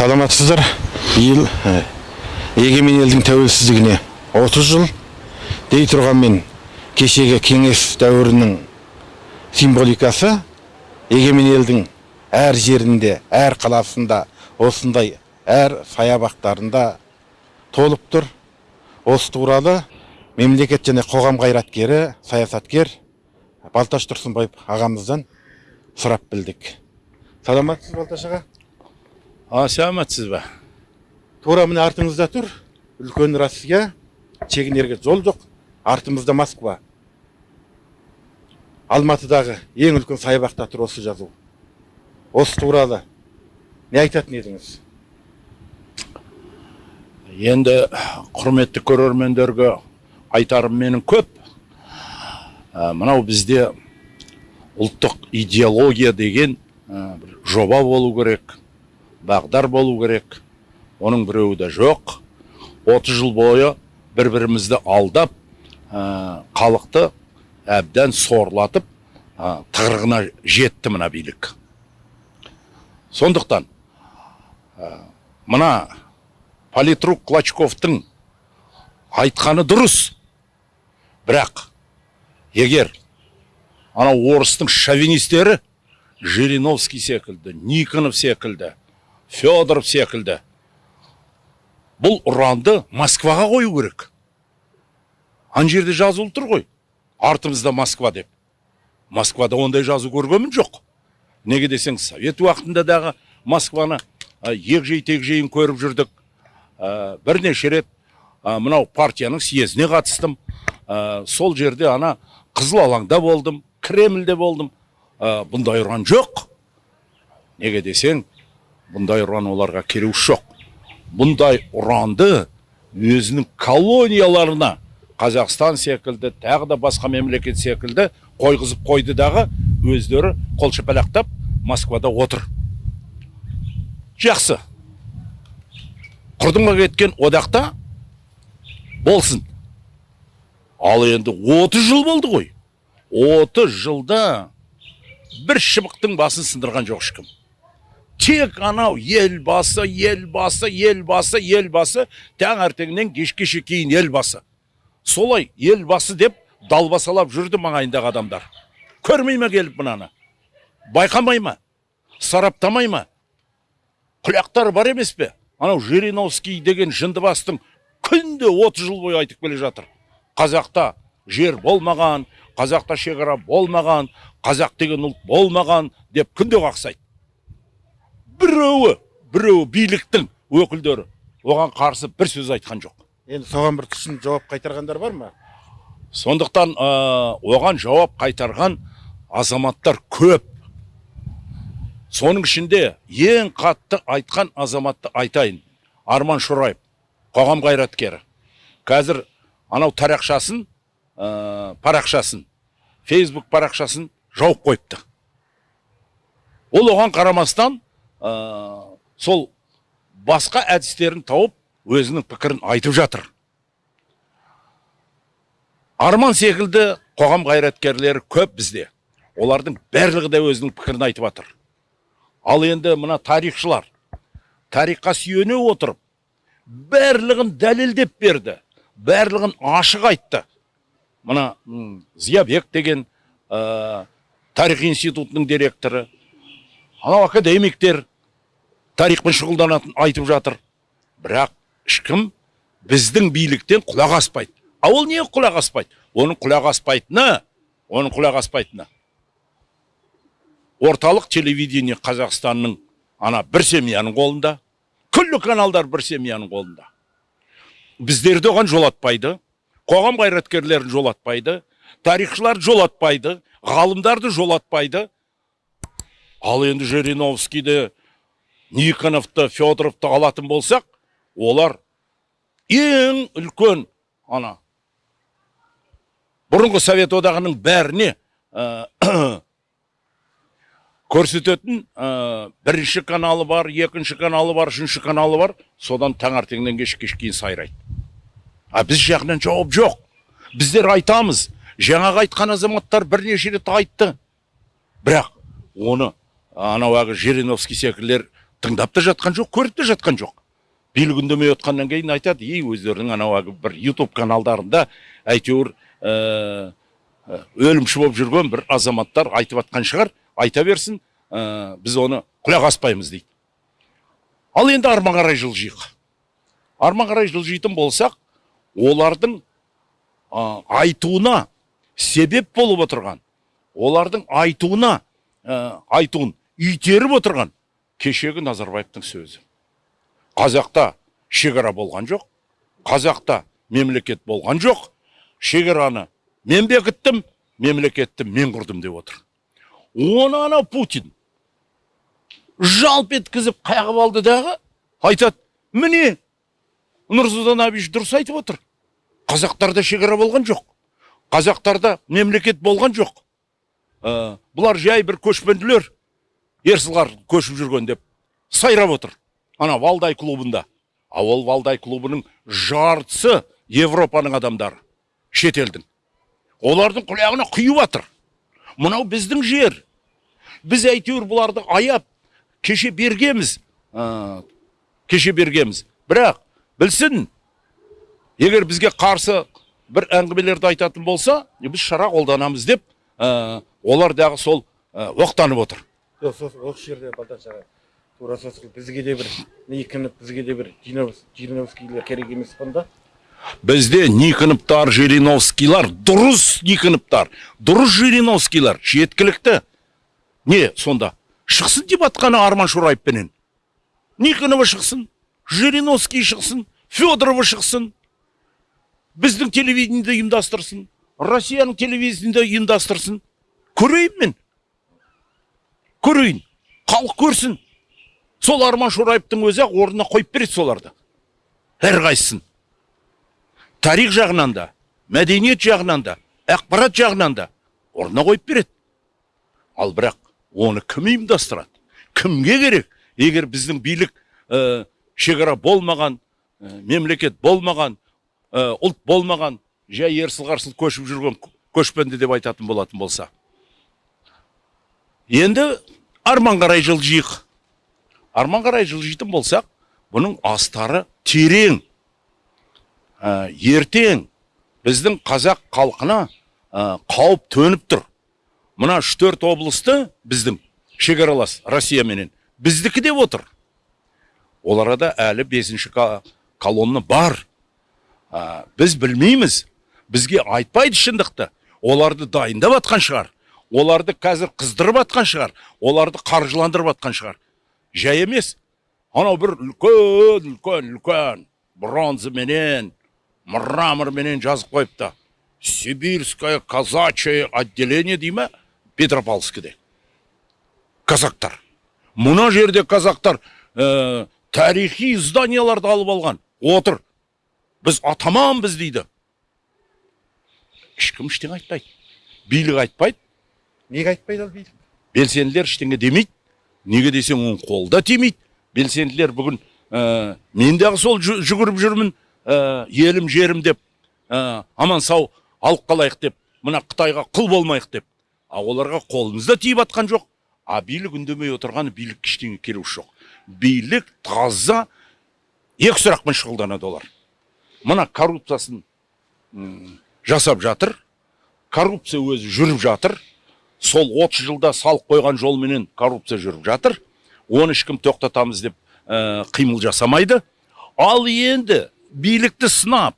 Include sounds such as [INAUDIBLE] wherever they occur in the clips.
саламатсыздар? Биыл ә, егемен елдің тәуелсіздігіне 30 жыл дей тұрғанмен кешегі кеңес дәуірінің символикасы егемен елдің әр жерінде әр қаласында осындай әр саябақтарында толып тұр. Осы туралы мемлекет және қоғам қайраткері саясаткер балташ тұрсынбаев ағамыздан сұрап білдік. Саламатсыз балташ аға? А, саламатсыз ба тура міне артыңызда тұр. Үлкен россия. Шегінерге жол жоқ. Артымызда москва. Алматыдағы ең үлкен саябақта тұр осы жазу. Осы туралы не айтатын едіңіз? Енді құрметті көрермендерге айтарым менің көп. Ә, мынау бізде ұлттық идеология деген ә, бір жоба болу керек. Бағдар болу керек. Оның біреуі де жоқ. 30 жыл бойы бір бірімізді алдап халықты әбден сорлатып ә, тығырығына жетті мына билік. Сондықтан мына политрук клочковтың айтқаны дұрыс. Бірақ егер анау орыстың шовинистері жириновский секілді никонов секілді федоров секілді. Бұл ұранды москваға қою керек. Ана жерде жазулы тұр ғой. Артымызда москва деп. Москвада ондай жазу көргенмін жоқ. Неге десең совет уақытында дағы москваны ә, егжей тегжейін көріп жүрдік. Ә, бірнеше рет мынау партияның съезіне қатыстым. Сол жерде ана қызыл алаңда болдым кремльде болдым. Ә, бұндай ұран жоқ. Неге десең бұндай ұран оларға керегі жоқ бұндай ұранды өзінің колонияларына қазақстан секілді тағы да басқа мемлекет секілді қойғызып қойды дағы өздері қол шапалақтап москвада отыр жақсы құрдымға кеткен одақта болсын ал енді 30 жыл болды ғой 30 жылда бір шыбықтың басын сындырған жоқ ешкім тек анау елбасы елбасы елбасы елбасы таңертеңнен кешке кейін елбасы солай елбасы деп далбасалап жүрді маңайындағы адамдар көрмей ме келіп мынаны байқамай ма сараптамай ма құлақтары бар емес пе анау жириновский деген жындыбастың күнде 30 жыл бойы айтып келе жатыр қазақта жер болмаған қазақта шекара болмаған қазақ деген ұлт болмаған деп күнде қақсайды біреуі біреуі биліктің өкілдері. Оған қарсы бір сөз айтқан жоқ. Енді соған бір түсін жауап қайтарғандар бар ма? Сондықтан ә, оған жауап қайтарған азаматтар көп. Соның ішінде ең қатты айтқан азаматты айтайын. Арман шораев қоғам қайраткері. Қазір анау тарақшасын ә, парақшасын фейсбук парақшасын жауып қойыпты. Ол оған қарамастан ә, сол басқа әдістерін тауып өзінің пікірін айтып жатыр. Арман секілді қоғам қайраткерлері көп бізде. Олардың барлығы да өзінің пікірін айтып жатыр ал енді мына тарихшылар тарихқа сүйене отырып барлығын дәлелдеп берді барлығын ашық айтты. Мына зиябек деген ә, тарих институтының директоры анау академиктер тарихпен шұғылданатын айтып жатыр. Бірақ ешкім біздің биліктен құлақ аспайды. А ол не құлақ аспайды? Оның құлақ аспайтыны оның құлақ аспайтыны. Орталық телевидение қазақстанның ана бір семьяның қолында күллі каналдар бір семьяның қолында. Біздерді оған жолатпайды қоғам қайраткерлерін жолатпайды тарихшылар жолатпайды ғалымдарды жолатпайды. Ал енді жириновскийді никоновты федоровты алатын болсақ олар ең үлкен ана бұрынғы совет одағының бәріне [COUGHS] көрсететін ә, бірінші каналы бар екінші каналы бар үшінші каналы бар содан таңертеңнен кешке кейін сайрайды. А біз жағынан жауап жоқ. Біздер айтамыз. Жаңағы айтқан азаматтар бірнеше рет айтты. Бірақ оны анау әлгі жириновский секілділер тыңдап та жатқан жоқ көріп те жатқан жоқ. Билік үндемей отқаннан кейін айтады и өздерінің анау бір ютуб каналдарында әйтеуір ә, ә, өлімші болып жүрген бір азаматтар айтып жатқан шығар айта берсін ә, біз оны құлақ аспаймыз дейді. Ал енді арма қарай жылжиық. Арма қарай жылжитын болсақ олардың а, айтуына себеп болып отырған олардың айтуына ә, айтуын итеріп отырған кешегі назарбаевтың сөзі. Қазақта шекара болған жоқ қазақта мемлекет болған жоқ шекараны мен бекіттім мемлекетті мен құрдым деп отыр. Оны ана путин жалп еткізіп қағып алды дағы айтады міне нұрсұлтан әбіш дұрыс айтып отыр. Қазақтарда шекара болған жоқ қазақтарда мемлекет болған жоқ. Ә, бұлар жай бір көшпенділер ерсылар көшіп жүрген деп сайрап отыр. Ана валдай клубында. А ол валдай клубының жартысы европаның адамдары шетелдің. Олардың құлағына құйып жатыр мынау біздің жер. Біз әйтеуір бұларды аяп кеше бергеміз. Ә, кеше бергеміз. Бірақ білсін егер бізге қарсы бір әңгімелерді айтатын болса біз шара қолданамыз деп ә, олар дағы сол оқтанып отыр. Осы жерде балташ аға тура сосын бізге де бір никонов бізге де бір жириновскийлер керек емес қонда бізде никоновтар жириновскийлар дұрыс никоновтар дұрыс жириновскийлар жеткілікті не сонда шықсын деп атқаны арман шораевпенен никонова шықсын жириновский шықсын федорова шықсын біздің телевидениеде ұйымдастырсын россияның телевидениеде ұйымдастырсын көрейін мен көрейін халық көрсін. Сол арман шораевтың өзі ақ орнына қойып береді соларды. Әрқайсысын. Тарих жағынан да мәдениет жағынан да ақпарат жағынан да орнына қойып береді. Ал бірақ оны кім ұйымдастырады? Кімге керек? Егер біздің билік ә, шекара болмаған ә, мемлекет болмаған ә, ұлт болмаған жай ерсіл қарсыл көшіп жүрген көшпенді деп айтатын болатын болса енді арман қарай жылжиық арман қарай жылжитын болсақ бұның астары терең Ә, ертең біздің қазақ халқына қауіп төніп тұр. Мына үш төрт облысты біздің шекаралас россияменен біздікі деп отыр. Ол арада әлі бесінші колонна бар. Ә, біз білмейміз бізге айтпайды шындықты. Оларды дайындап жатқан шығар. Оларды қазір қыздырып жатқан шығар оларды қаржыландырып жатқан шығар. Жай емес. Анау бір үлкен үлкен үлкен бронзаменен мраморменен жазып қойыпты сибирское казачье отделение дей ма? Петропавловскіде. Казактар. Мына жерде казактар ә, тарихи зданияларды алып алған. Отыр. Біз атаманбыз дейді. Ешкім ештеңе айтпайды. Билік айтпайды. Неге айтпайды ал билік белсенділер ештеңе демейді. Неге десең оның қолы да тимейді. Белсенділер бүгін ә, мен дағы сол жүгіріп жүрмін ә, елім жерім деп ә, аман сау алып қалайық деп мына қытайға құл болмайық деп. А оларға қолымыз да тиіп жатқан жоқ. А билік үндемей отырғаны билік ештеңе келуші жоқ. Билік таза екі сұрақпен шұғылданады олар. Мына коррупциясын жасап жатыр. Коррупция өзі жүріп жатыр. Сол 30 жылда салық қойған жолменен коррупция жүріп жатыр. Оны ешкім тоқтатамыз деп ә, қимыл жасамайды. Ал енді билікті сынап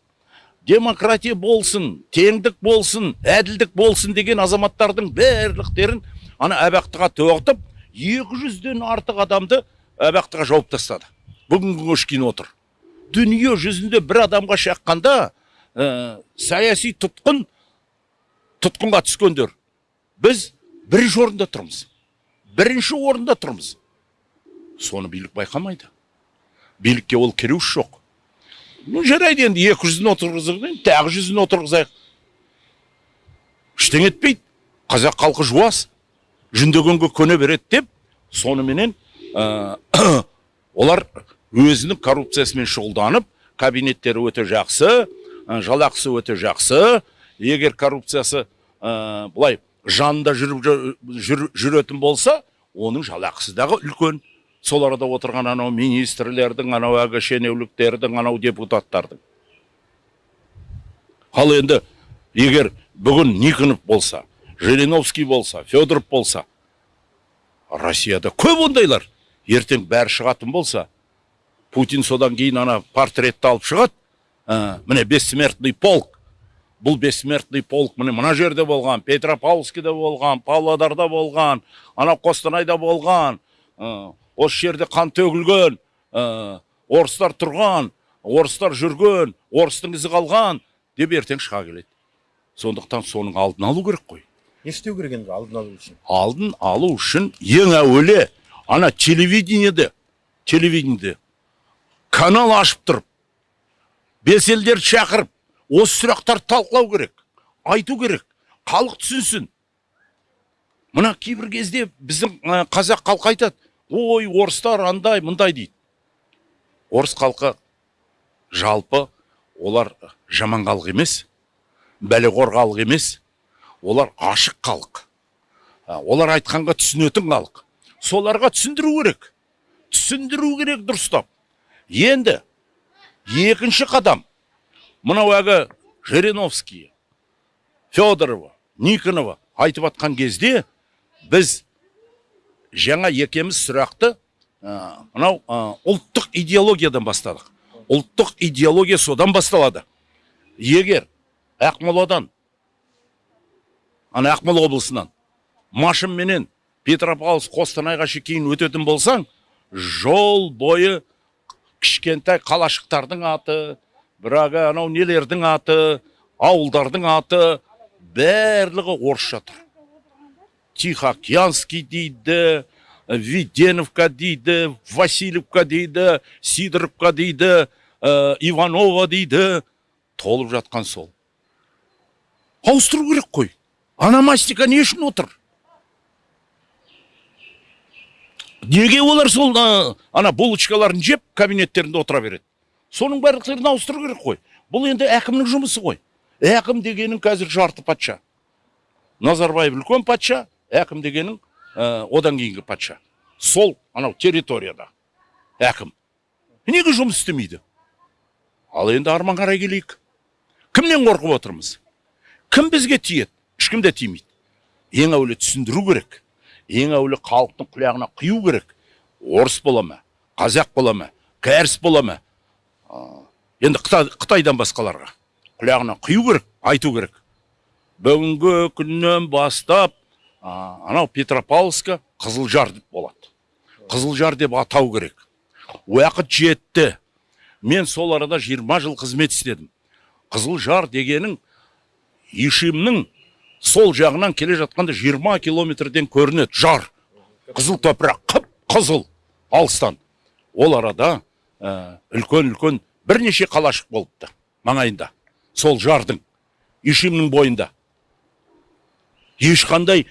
демократия болсын теңдік болсын әділдік болсын деген азаматтардың барлықтерін ана абақтыға тоғытып екі жүзден артық адамды абақтыға жауып тастады. Бүгінгі шейін отыр. Дүние жүзінде бір адамға шаққанда ә, саяси тұтқын тұтқынға түскендер. Біз бірінші орында тұрмыз бірінші орында тұрмыз соны билік байқамайды билікке ол кереуш жоқ ну жарайды енді екі жүзін отырғызайық тағы жүзін отырғызайық ештеңе етпейді қазақ халқы жуас жүндегенге көне береді деп соныменен олар өзінің коррупциясымен шұғылданып кабинеттері өте жақсы ә, жалақысы өте жақсы. Егер коррупциясы ә, былай жанында жүріп жүр- жүр- жүретін болса оның жалақысы дағы үлкен. Сол арада отырған анау министрлердің анау әлгі шенеуліктердің анау депутаттардың. Ал енді егер бүгін никонов болса жириновский болса федоров болса россияда көп ондайлар. Ертең бәрі шығатын болса путин содан кейін ана портретті алып шығады. Ә, міне бессмертный полк. Бұл бессмертный полк міне мына жерде болған петропавловскіде болған павлодарда болған ана қостанайда болған ә, осы жерде қан төгілген ә, орыстар тұрған орыстар жүрген орыстың ізі қалған деп ертең шыға келеді. Сондықтан соның алдын алу керек қой. Не істеу керек енді алдын алу үшін? Алдын алу үшін ең әуелі ана телевидениеде телевидениеде канал ашып тұрып белсенділерді шақырып осы сұрақтарды талқылау керек айту керек халық түсінсін. Мына кейбір кезде біздің қазақ халқы айтады ой орыстар андай мындай дейді. Орыс халқы жалпы олар жаман халық емес бәлеқор халық емес олар ашық халық. Олар айтқанға түсінетін халық. Соларға түсіндіру керек. Түсіндіру керек дұрыстап. Енді екінші қадам. Мынау әлгі жириновский федорова никонова айтып жатқан кезде біз жаңа екеміз сұрақты мынау ұлттық идеологиядан бастадық. Ұлттық идеология содан басталады. Егер ақмоладан ана ақмола облысынан машинменен петропавловск қостанайға шейін өтетін болсаң жол бойы кішкентай қалашықтардың аты бірағы анау нелердің аты ауылдардың аты барлығы орысша тұр. Тихоокеанский дейді веденовка дейді васильевка дейді сидоровка дейді ә, иванова дейді. Толып жатқан сол. Ауыстыру керек қой. Аномастика не үшін отыр? Неге олар сол а, ана булочкаларын жеп кабинеттерінде отыра береді? Соның барлықтарын ауыстыру керек қой. Бұл енді әкімнің жұмысы ғой әкім дегенің қазір жарты патша. Назарбаев үлкен патша әкім дегенің ә, одан кейінгі патша. Сол анау территорияда әкім. Неге жұмыс істемейді? Ал енді арман қарай келейік. Кімнен қорқып отырмыз? Кім бізге тиеді? Ешкім де тимейді. Ең әуелі түсіндіру керек. Ең әуелі халықтың құлағына құю керек. Орыс бола ма? Қазақ бола ма? Кәріс бола ма? Енді Қытай, қытайдан басқаларға. Құлағына құю керек айту керек. Бүгінгі күннен бастап а, анау петропавловска қызылжар деп болады. Қызылжар деп атау керек. Уақыт жетті. Мен сол арада 20 жыл қызмет істедім. Қызылжар дегенің ишимнің сол жағынан келе жатқанда 20 километрден көрінеді. Жар. Қызыл топырақ қып қызыл алыстан. Ол арада ә, үлкен үлкен бірнеше қалашық болыпты маңайында. Сол жардың ишимнің бойында. Ешқандай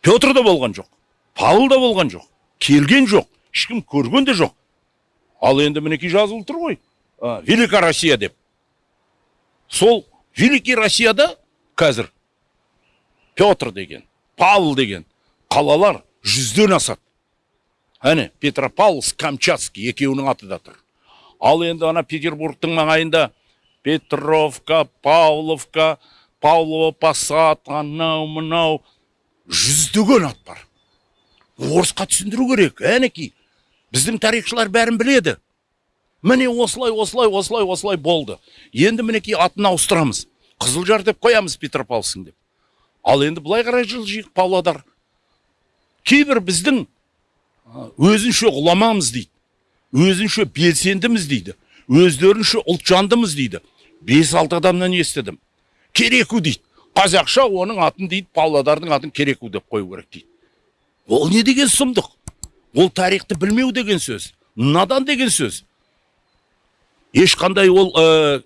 петр да болған жоқ павел да болған жоқ келген жоқ ешкім көрген де жоқ. Ал енді мінекей жазылып тұр ғой. Ә, великая россия деп. Сол великий россияда қазір петр деген павел деген қалалар жүзден асады. Әне петропавловск камчатский екеуінің аты да тұр. Ал енді ана петербургтың маңайында петровка павловка павлово посад анау мынау жүздеген ат бар. Орысқа түсіндіру керек әнекей біздің тарихшылар бәрін біледі. Міне осылай осылай осылай осылай болды. Енді мінекей атын ауыстырамыз. Қызылжар деп қоямыз петропавловск деп. Ал енді былай қарай жылжиық павлодар. Кейбір біздің өзінше ғұламамыз дейді. Өзінше белсендіміз дейді. Өздерінше ұлтжандымыз дейді. Бес алты адамнан естідім. Кереку дейді. Қазақша оның атын дейді павлодардың атын кереку деп қою керек дейді. Ол не деген сұмдық? Ол тарихты білмеу деген сөз надан деген сөз. Ешқандай ол ә,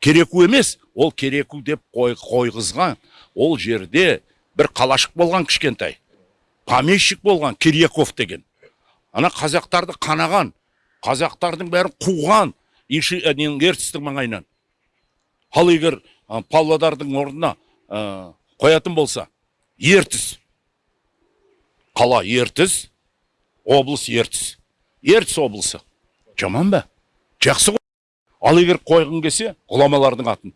кереку емес ол кереку деп қой, қойғызған. Ол жерде бір қалашық болған кішкентай помещик болған кирьяков деген. Ана қазақтарды қанаған қазақтардың бәрін қуған ненің ертістің маңайынан. Ал егер ә, павлодардың орнына ә, қоятын болса ертіс. Қала ертіс облыс ертіс. Ертіс облысы. Жаман ба? Жақсы ғой. Ал егер қойғың келсе ғұламалардың атын.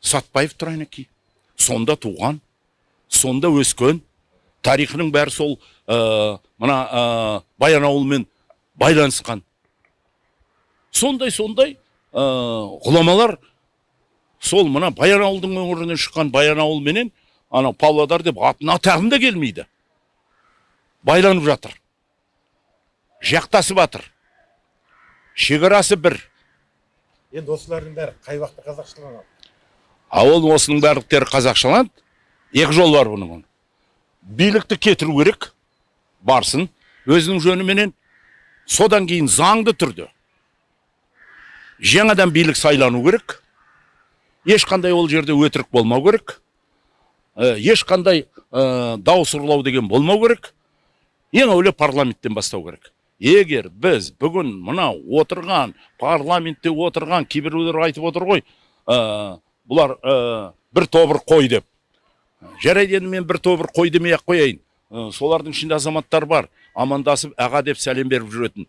Сатпаев тұрайнеки сонда туған сонда өскен. Тарихының бәрі сол ә, мына ә, баянауылмен байланысқан. Сондай сондай ә, ғұламалар сол мына баянауылдың өңірінен шыққан баянауыл менен анау павлодар деп атын атағым да келмейді. Байланып жатыр. Жақтасып жатыр шекарасы бір. Енді осылардың бәрі қай уақытта қазақшыланады а ол осының барлықтары қазақшаланады. Екі жол бар бұның билікті кетіру керек барсын. Өзінің жөніменен содан кейін заңды түрде жаңадан билік сайлану керек. Ешқандай ол жерде өтірік болмау керек. Ә, ешқандай ә, дауыс ұрлау деген болмау керек. Ең әуелі парламенттен бастау керек. Егер біз бүгін мына отырған парламентте отырған кейбіреулер айтып отыр ғой ә, бұлар бір тобыр қой деп. Жарайды енді мен бір тобыр қой демей ақ қояйын. Солардың ішінде азаматтар бар амандасып аға деп сәлем беріп жүретін.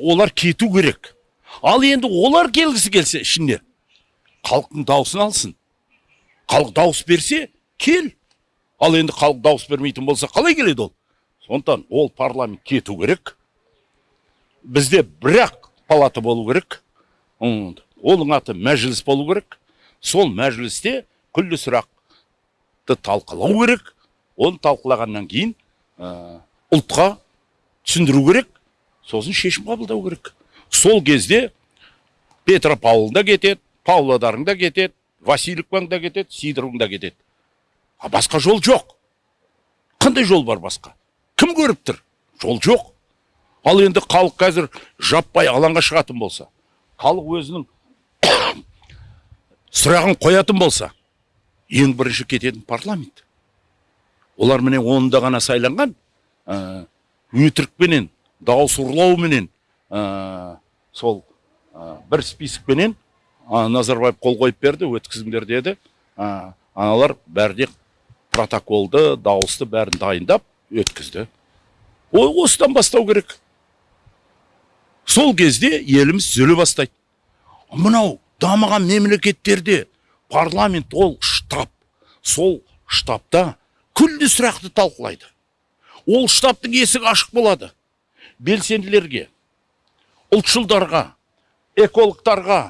Олар кету керек. Ал енді олар келгісі келсе ішіне халықтың дауысын алсын. Халық дауыс берсе кел. Ал енді халық дауыс бермейтін болса қалай келеді ол? Сондықтан ол парламент кету керек. Бізде бірақ палата болу керек. Оның аты мәжіліс болу керек. Сол мәжілісте күллі сұрақты талқылау керек. Оны талқылағаннан кейін ұлтқа түсіндіру керек. Сосын шешім қабылдау керек. Сол кезде петропавл да кетеді павлодарың да кетеді васильевкаң кетеді сидоровың да кетеді. А басқа жол жоқ. Қандай жол бар басқа? Кім көріп тұр? Жол жоқ. Ал енді халық қазір жаппай алаңға шығатын болса халық өзінің [COUGHS] сұрағын қоятын болса ең бірінші кететін парламент. Олар міне онда ғана сайланған өтірікпенен дауыс ұрлауменен ә, сол ә, бір списокпенен а, назарбаев қол қойып берді өткізіңдер деді. Ә, аналар бәріне протоколды дауысты бәрін дайындап өткізді. Ой осыдан бастау керек. Сол кезде еліміз түзеле бастайды. Мынау дамыған мемлекеттерде парламент ол штаб. Сол штабта күллі сұрақты талқылайды. Ол штабтың есігі ашық болады. Белсенділерге ұлтшылдарға экологтарға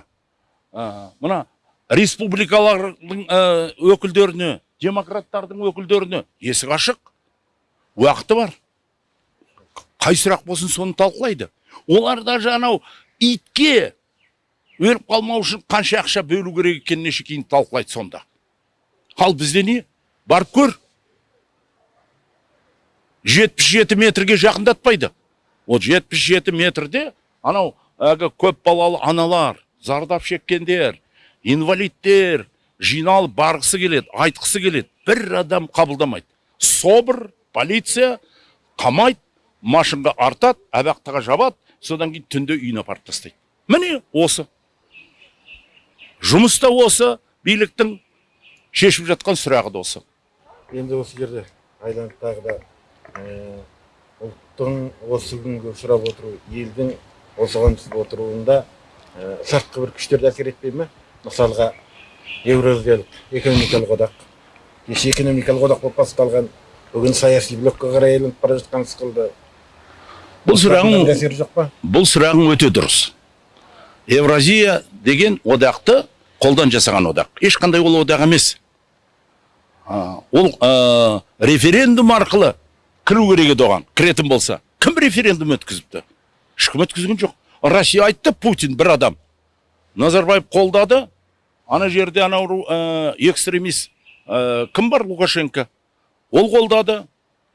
ә, мына республикалардың ә, өкілдеріне демократтардың өкілдеріне есік ашық уақыты бар. Қай сұрақ болсын соны талқылайды. Олар даже анау итке өліп қалмау үшін қанша ақша бөлу керек екеніне шейін талқылайды сонда. Ал бізде не? Барып көр. жетпіс жеті метрге жақындатпайды. Ол жетпіс жеті метрде анау әлгі көп балалы аналар зардап шеккендер инвалидтер жиналып барғысы келеді айтқысы келеді. Бір адам қабылдамайды. Собр полиция қамайды машинға артады абақтыға жабады содан кейін түнде үйіне апарып тастайды. Міне осы. Жұмыс та осы биліктің шешіп жатқан сұрағы да осы. Енді осы жерде айланып тағы да ұлттың осы күнгі сұрап отыру елдің осыған түсіп отыруында сыртқы бір күштер де әсер етпей ме? Мысалға еуразиялық экономикалық одақ кеше экономикалық одақ болып басталған бүгін саяси блокқа қарай айналып бара жатқан сықылды бұл сұрағың әсері жоқ па? бұл сұрағың өте дұрыс. Евразия деген одақты қолдан жасаған одақ. Ешқандай ол одақ емес. А, ол референдум арқылы кіру керек еді оған. Кіретін болса. Кім референдум өткізіпті? Ешкім өткізген жоқ. Россия айтты путин бір адам. Назарбаев қолдады. Ана жерде анау ә, экстремист ә, кім бар лукашенко? Ол қолдады.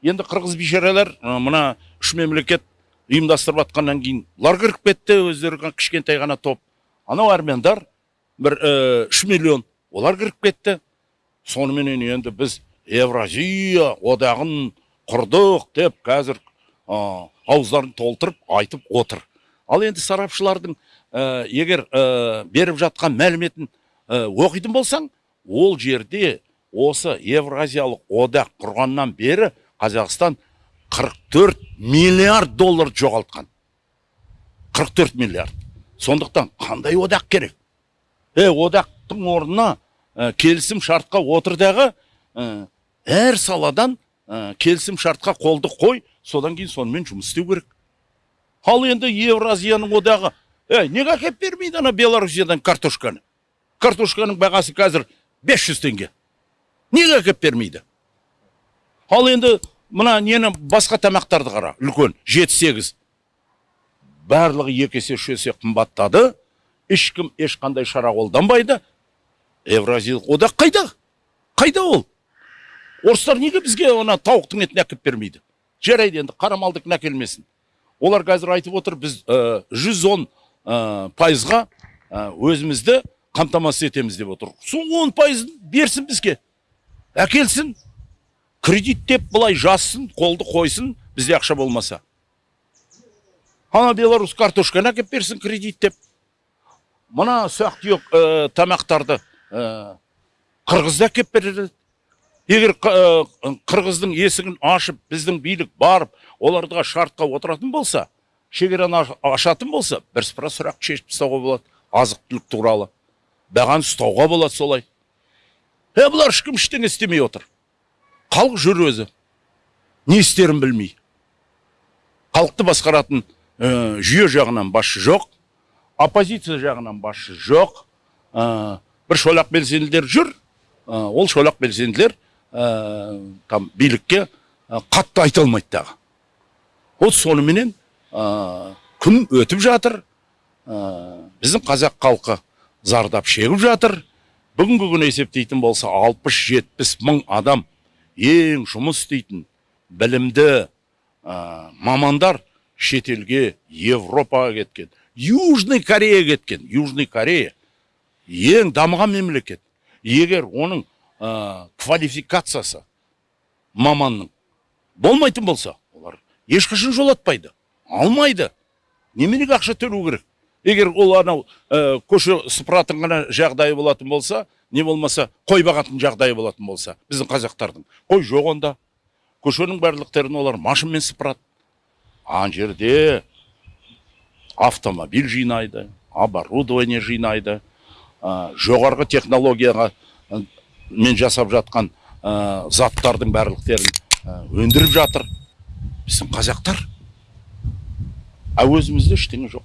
Енді қырғыз бейшаралар ә, мына үш мемлекет ұйымдастырып жатқаннан кейін бұлар кіріп кетті өздері кішкентай ғана топ. Анау армяндар бір ә, үш миллион. Олар кіріп кетті. Соныменен енді біз евразия одағын құрдық деп қазір ә, ауыздарын толтырып айтып отыр. Ал енді сарапшылардың ә, егер ә, беріп жатқан мәліметін ә, оқитын болсаң ол жерде осы евразиялық одақ құрғаннан бері қазақстан 44 миллиард доллар жоғалтқан. 44 миллиард. Сондықтан қандай одақ керек? Е одақтың орнына ә, келісім шартқа отыр дағы ә, әр саладан ә, келісім шартқа қолды қой содан кейін сонымен жұмыс істеу керек. Ал енді евразияның одағы ей неге әкеліп бермейді ана белоруссиядан картошканы? Картошканың бағасы қазір 500 теңге. Неге әкеліп бермейді? Ал енді мына нені басқа тамақтарды қара үлкен жеті сегіз. Барлығы екі есе үш есе қымбаттады. Ешкім ешқандай шара қолданбайды. Евразиялық одақ қайда? Қайда ол? Орыстар неге бізге ана тауықтың етін әкеліп бермейді? Жарайды енді қара малдікін әкелмесін олар қазір айтып отыр біз жүз он пайызға ә, өзімізді қамтамасыз етеміз деп отыр. Сол он пайызын берсін бізге. Әкелсін кредиттеп былай жазсын қолды қойсын бізде ақша болмаса. Ана беларусь картошканы әкеліп берсін кредиттеп мына ұсақ түйек ә, тамақтарды ә, қырғыз әкеліп береді. Егер ә, қырғыздың есігін ашып біздің билік барып оларға шартқа отыратын болса шекараны аш- ашатын болса бірсыпыра сұрақ шешіп тастауға болады азық түлік туралы. Бағаны ұстауға болады солай. Е бұлар ешкім ештеңе істемей отыр. Халық жүр өзі. Не істерін білмей. Халықты басқаратын ә, жүйе жағынан басшы жоқ. Оппозиция жағынан басшы жоқ. Ә, бір шолақ белсенділер жүр. Ол шолақ белсенділер там билікке қатты айта алмайды дағы вот соныменен күн өтіп жатыр біздің қазақ халқы зардап шегіп жатыр бүгінгі күні есептейтін болса 60-70 мың адам ең жұмыс істейтін білімді ә, мамандар шетелге европаға кеткен южный корея кеткен южный корея ең дамыған мемлекет егер оның ә, квалификациясы. Маманның. Болмайтын болса олар ешқашан жолатпайды. Алмайды. Неменеге ақша төлеу керек. Егер ол анау ә, көше сыпыратын ғана жағдайы болатын болса не болмаса қой бағатын жағдайы болатын болса біздің қазақтардың. Қой жоқ онда. Көшенің барлықтерін олар машинамен сыпырады. Ана жерде автомобиль жинайды оборудование жинайды ә, жоғарғы технологияға мен жасап жатқан ә, заттардың барлықтерін ә, өндіріп жатыр. Біздің қазақтар. А өзімізде ештеңе жоқ.